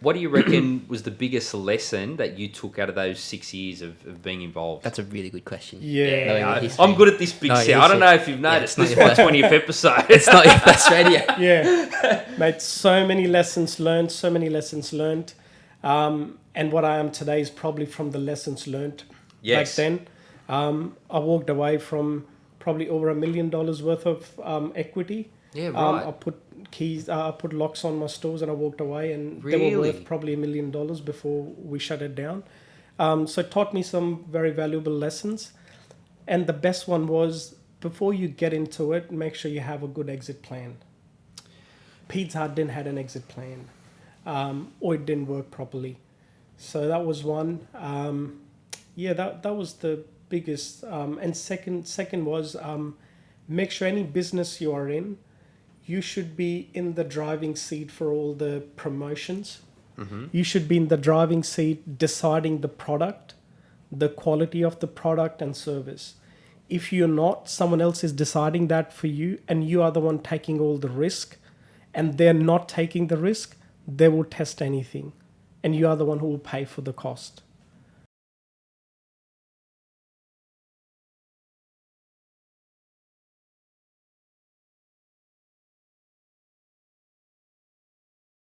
What do you reckon was the biggest lesson that you took out of those six years of, of being involved? That's a really good question. Yeah. Knowing your I, am good at this big No, set. I don't know if you've noticed. it's not this is my twentieth episode. It's not your best radio. yeah, mate. So many lessons learned. So many lessons learned. Um, and what I am today is probably from the lessons learned Yes. back then. Um, I walked away from probably over a million dollars worth of um, equity. Yeah, Um, right. I put keys, uh, I put locks on my stores, and I walked away, and they were worth probably a million dollars before we shut it down. Um, so it taught me some very valuable lessons, and the best one was before you get into it, make sure you have a good exit plan. Pizza Hut didn't had an exit plan, um, or it didn't work properly. So that was one. Um, yeah, that that was the biggest. Um, and second, second was um, make sure any business you are in, you should be in the driving seat for all the promotions. Mm-hmm. You should be in the driving seat deciding the product, the quality of the product and service. If you're not, someone else is deciding that for you, and you are the one taking all the risk, and they're not taking the risk, they will test anything, and you are the one who will pay for the cost.